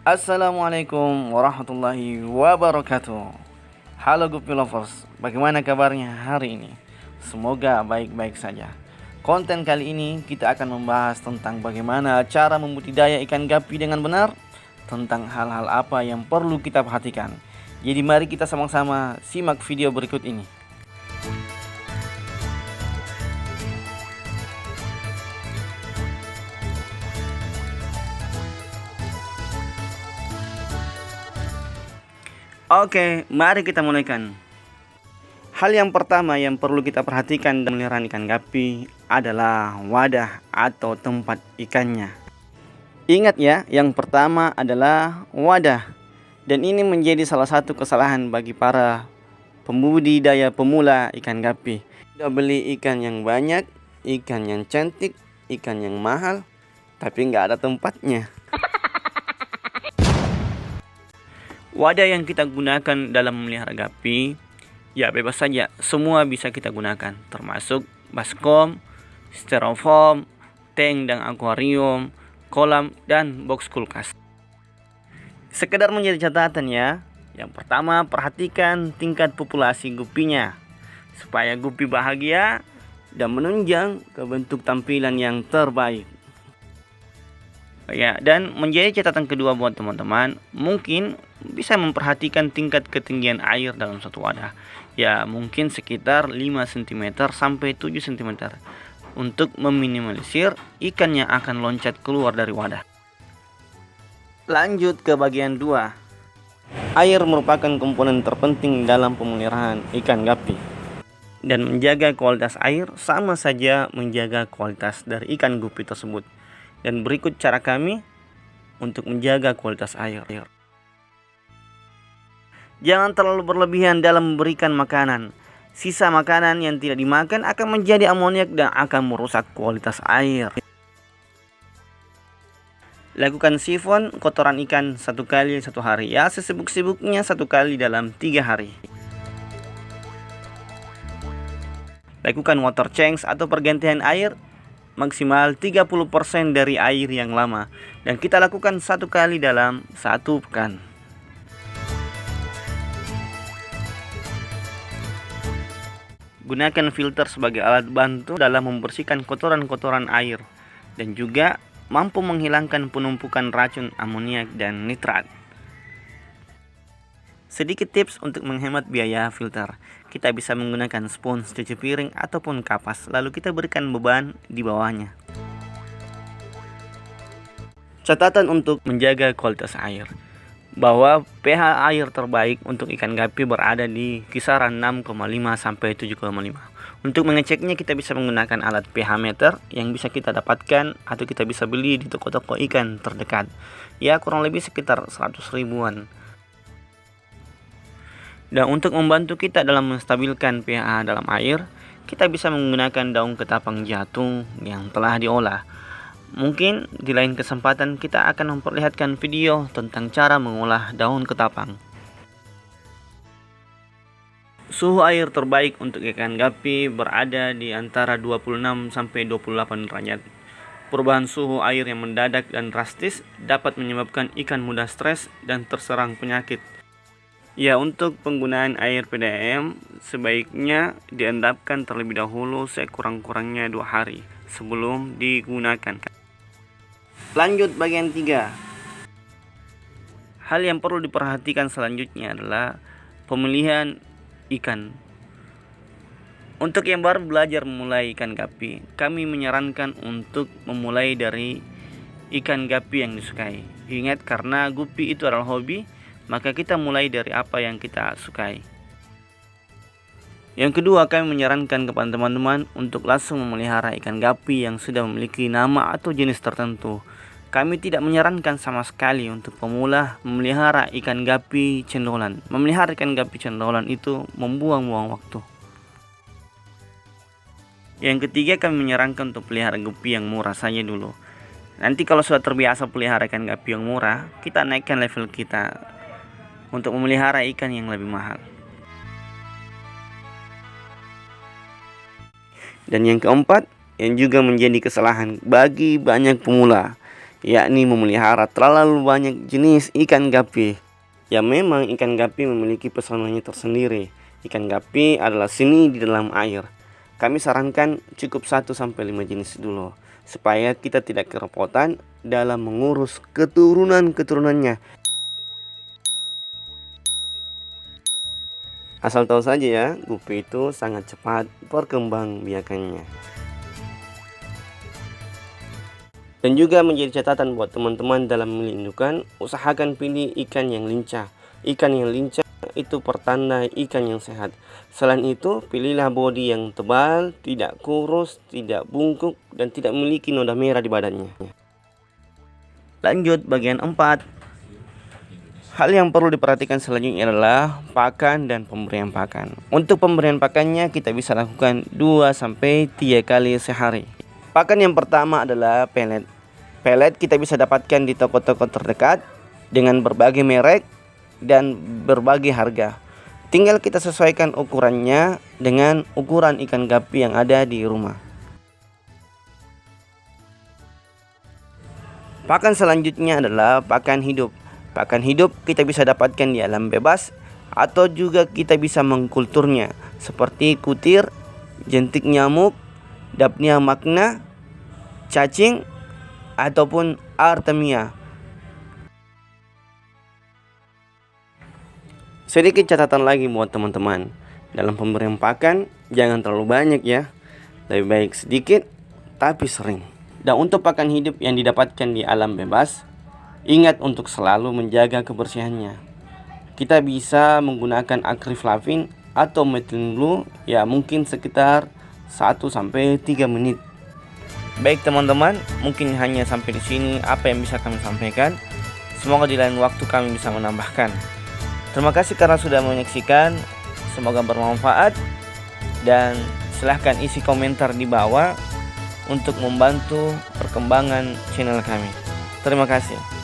Assalamualaikum warahmatullahi wabarakatuh. Halo Guppy Lovers, bagaimana kabarnya hari ini? Semoga baik-baik saja. Konten kali ini kita akan membahas tentang bagaimana cara membudidaya ikan gapi dengan benar Tentang hal-hal apa yang perlu kita perhatikan. Jadi mari kita sama-sama simak video berikut ini Oke, mari kita mulaikan. Hal yang pertama yang perlu kita perhatikan dalam melihara ikan gapi adalah wadah atau tempat ikannya. Ingat ya, yang pertama adalah wadah. Dan ini menjadi salah satu kesalahan bagi para pembudidaya pemula ikan gapi. Kita beli ikan yang banyak, ikan yang cantik, ikan yang mahal, tapi nggak ada tempatnya. Wadah yang kita gunakan dalam memelihara gapi, ya bebas saja, semua bisa kita gunakan, termasuk baskom, styrofoam, tank dan akuarium, kolam, dan box kulkas. Sekedar menjadi catatan ya, yang pertama perhatikan tingkat populasi gupinya, supaya gupi bahagia dan menunjang ke bentuk tampilan yang terbaik. Ya, dan menjadi catatan kedua buat teman-teman, mungkin bisa memperhatikan tingkat ketinggian air dalam satu wadah. Ya, mungkin sekitar 5 cm sampai 7 cm untuk meminimalisir ikan yang akan loncat keluar dari wadah. Lanjut ke bagian 2. Air merupakan komponen terpenting dalam pemeliharaan ikan gapi. Dan menjaga kualitas air sama saja menjaga kualitas dari ikan gupi tersebut. Dan berikut cara kami untuk menjaga kualitas air. Jangan terlalu berlebihan dalam memberikan makanan. Sisa makanan yang tidak dimakan akan menjadi amoniak dan akan merusak kualitas air. Lakukan sifon kotoran ikan satu kali satu hari ya sesibuk-sibuknya satu kali dalam tiga hari. Lakukan water change atau pergantian air maksimal 30% dari air yang lama dan kita lakukan satu kali dalam satu pekan. Gunakan filter sebagai alat bantu dalam membersihkan kotoran-kotoran air dan juga mampu menghilangkan penumpukan racun amoniak dan nitrat. Sedikit tips untuk menghemat biaya filter. Kita bisa menggunakan spons cuci piring ataupun kapas, lalu kita berikan beban di bawahnya. Catatan untuk menjaga kualitas air bahwa pH air terbaik untuk ikan gapi berada di kisaran 6,5 sampai 7,5. Untuk mengeceknya kita bisa menggunakan alat pH meter yang bisa kita dapatkan atau kita bisa beli di toko-toko ikan terdekat. Ya kurang lebih sekitar 100 ribuan. Dan untuk membantu kita dalam menstabilkan pH dalam air, kita bisa menggunakan daun ketapang jatuh yang telah diolah. Mungkin di lain kesempatan kita akan memperlihatkan video tentang cara mengolah daun ketapang. Suhu air terbaik untuk ikan gapi berada di antara 26 sampai 28 derajat. Perubahan suhu air yang mendadak dan drastis dapat menyebabkan ikan mudah stres dan terserang penyakit. Ya, untuk penggunaan air PDAM sebaiknya diendapkan terlebih dahulu sekurang-kurangnya dua hari sebelum digunakan. Lanjut bagian 3. Hal yang perlu diperhatikan selanjutnya adalah pemilihan ikan. Untuk yang baru belajar memulai ikan gapi, kami menyarankan untuk memulai dari ikan gapi yang disukai. Ingat karena gupi itu adalah hobi, maka kita mulai dari apa yang kita sukai. Yang kedua, kami menyarankan kepada teman-teman untuk langsung memelihara ikan gapi yang sudah memiliki nama atau jenis tertentu. Kami tidak menyarankan sama sekali untuk pemula memelihara ikan gapi cendolan. Memelihara ikan gapi cendolan itu membuang-buang waktu. Yang ketiga, kami menyarankan untuk pelihara gapi yang murah saja dulu. Nanti kalau sudah terbiasa pelihara ikan gapi yang murah, kita naikkan level kita untuk memelihara ikan yang lebih mahal. Dan yang keempat, yang juga menjadi kesalahan bagi banyak pemula, yakni memelihara terlalu banyak jenis ikan gapi. Ya memang ikan gapi memiliki pesonanya tersendiri. Ikan gapi adalah seni di dalam air. Kami sarankan cukup 1 sampai 5 jenis dulu supaya kita tidak kerepotan dalam mengurus keturunan-keturunannya. Asal tahu saja ya, gupi itu sangat cepat berkembang biakannya. Dan juga menjadi catatan buat teman-teman dalam melindungi, usahakan pilih ikan yang lincah. Ikan yang lincah itu pertanda ikan yang sehat. Selain itu, pilihlah bodi yang tebal, tidak kurus, tidak bungkuk, dan tidak memiliki noda merah di badannya. Lanjut bagian 4. Hal yang perlu diperhatikan selanjutnya adalah pakan dan pemberian pakan. Untuk pemberian pakannya kita bisa lakukan 2 sampai 3 kali sehari. Pakan yang pertama adalah pelet. Pelet kita bisa dapatkan di toko-toko terdekat dengan berbagai merek dan berbagai harga. Tinggal kita sesuaikan ukurannya dengan ukuran ikan gapi yang ada di rumah. Pakan selanjutnya adalah pakan hidup. Pakan hidup kita bisa dapatkan di alam bebas atau juga kita bisa mengkulturnya seperti kutir, jentik nyamuk, Dapnia magna, cacing, ataupun artemia. Sedikit catatan lagi buat teman-teman. Dalam pemberian pakan, jangan terlalu banyak ya. Lebih baik sedikit, tapi sering. Dan untuk pakan hidup yang didapatkan di alam bebas, ingat untuk selalu menjaga kebersihannya. Kita bisa menggunakan akriflavin atau methylene blue ya mungkin sekitar 1 sampai 3 menit. Baik teman-teman, mungkin hanya sampai di sini apa yang bisa kami sampaikan. Semoga di lain waktu kami bisa menambahkan. Terima kasih karena sudah menyaksikan. Semoga bermanfaat dan silahkan isi komentar di bawah untuk membantu perkembangan channel kami. Terima kasih.